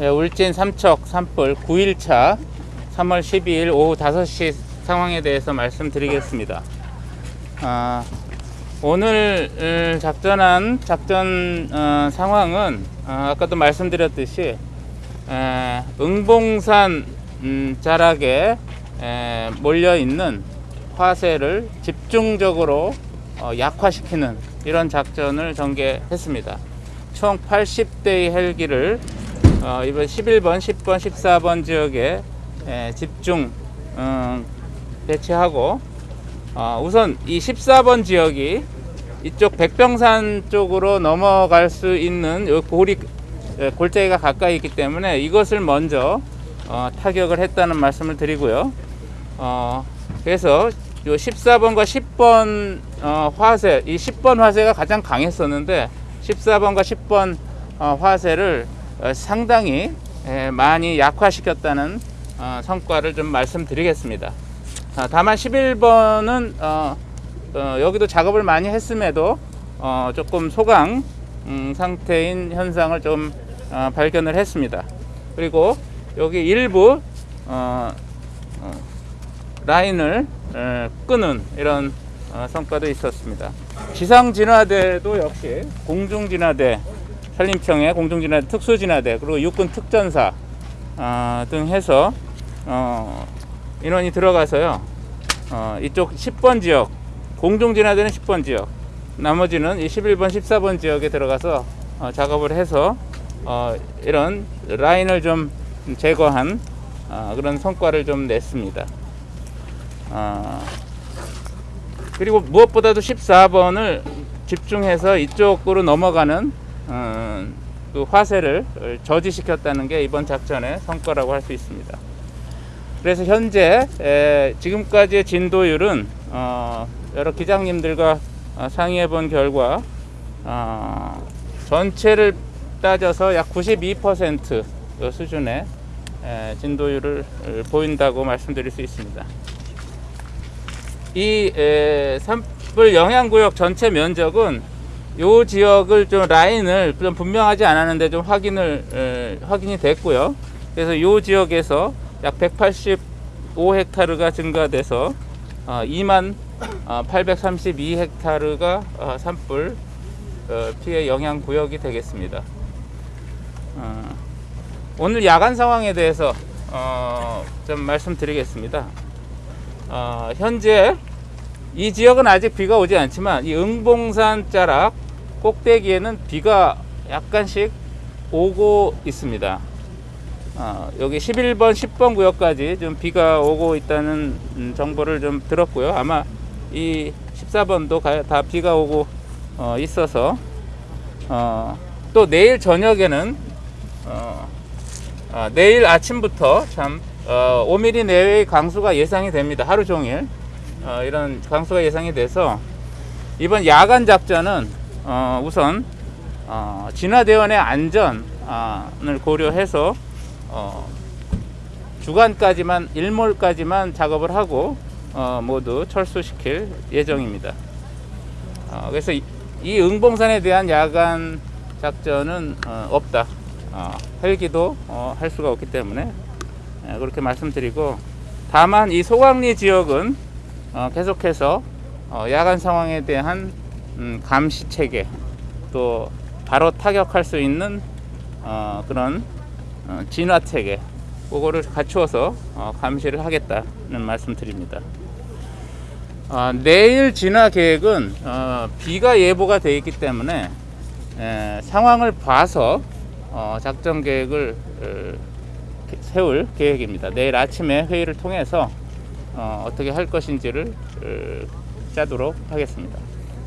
예, 울진 삼척 산불 9일차 3월 12일 오후 5시 상황에 대해서 말씀드리겠습니다. 아, 오늘 을, 작전한 작전 어, 상황은 어, 아까도 말씀드렸듯이 에, 응봉산 음, 자락에 에, 몰려 있는 화세를 집중적으로 어, 약화시키는 이런 작전을 전개했습니다. 총 80대의 헬기를 어, 이번 11번, 10번, 14번 지역에 에, 집중 음, 배치하고 어, 우선 이 14번 지역이 이쪽 백병산 쪽으로 넘어갈 수 있는 요 골이 에, 골짜기가 가까이 있기 때문에 이것을 먼저 어, 타격을 했다는 말씀을 드리고요. 어, 그래서 요 14번과 10번 어, 화세, 이 10번 화세가 가장 강했었는데 14번과 10번 어, 화세를 어, 상당히 에, 많이 약화시켰다는 어, 성과를 좀 말씀드리겠습니다. 아, 다만 11번은 어, 어, 여기도 작업을 많이 했음에도 어, 조금 소강 음, 상태인 현상을 좀 어, 발견을 했습니다. 그리고 여기 일부 어, 어, 라인을 에, 끄는 이런 어, 성과도 있었습니다. 지상 진화대도 역시 공중 진화대, 산림청의 공중 진화대, 특수 진화대, 그리고 육군 특전사 어, 등 해서 어, 인원이 들어가서요. 어, 이쪽 10번 지역 공중 진화대는 10번 지역, 나머지는 이 11번, 14번 지역에 들어가서 어, 작업을 해서 어, 이런 라인을 좀 제거한 어, 그런 성과를 좀 냈습니다. 어, 그리고 무엇보다도 14번을 집중해서 이쪽으로 넘어가는 어, 그 화세를 저지시켰다는 게 이번 작전의 성과라고 할 수 있습니다. 그래서 현재 에, 지금까지의 진도율은 어, 여러 기장님들과 어, 상의해 본 결과 어, 전체를 따져서 약 92% 수준의 에, 진도율을 보인다고 말씀드릴 수 있습니다. 이 에, 산불 영향구역 전체 면적은 요 지역을 좀 라인을 좀 분명하지 않았는데 좀 확인을 에, 확인이 됐고요. 그래서 요 지역에서 약 185헥타르가 증가돼서 어, 2만 어, 832헥타르가 어, 산불 어, 피해 영향 구역이 되겠습니다. 어, 오늘 야간 상황에 대해서 어, 좀 말씀드리겠습니다. 어, 현재 이 지역은 아직 비가 오지 않지만 이 응봉산 자락 꼭대기에는 비가 약간씩 오고 있습니다. 어, 여기 11번, 10번 구역까지 좀 비가 오고 있다는 음, 정보를 좀 들었고요. 아마 이 14번도 가, 다 비가 오고 어, 있어서 어, 또 내일 저녁에는 어, 아, 내일 아침부터 참 어, 5mm 내외의 강수가 예상이 됩니다. 하루 종일 어, 이런 강수가 예상이 돼서 이번 야간 작전은 어, 우선 어, 진화대원의 안전을 고려해서 어, 주간까지만 일몰까지만 작업을 하고 어, 모두 철수시킬 예정입니다. 어, 그래서 이, 이 응봉산에 대한 야간 작전은 어, 없다. 어, 헬기도 어, 할 수가 없기 때문에 예, 그렇게 말씀드리고 다만 이 소강리 지역은 어, 계속해서 어, 야간 상황에 대한 음, 감시 체계 또 바로 타격할 수 있는 어, 그런 어, 진화 체계 그거를 갖추어서 어, 감시를 하겠다는 말씀드립니다. 어, 내일 진화 계획은 어, 비가 예보가 되어 있기 때문에 에, 상황을 봐서 어, 작전 계획을 어, 세울 계획입니다. 내일 아침에 회의를 통해서 어, 떻게 할 것인지를 어, 짜도록 하겠습니다.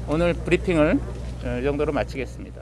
오늘 브리핑을 어, 이 정도로 마치겠습니다.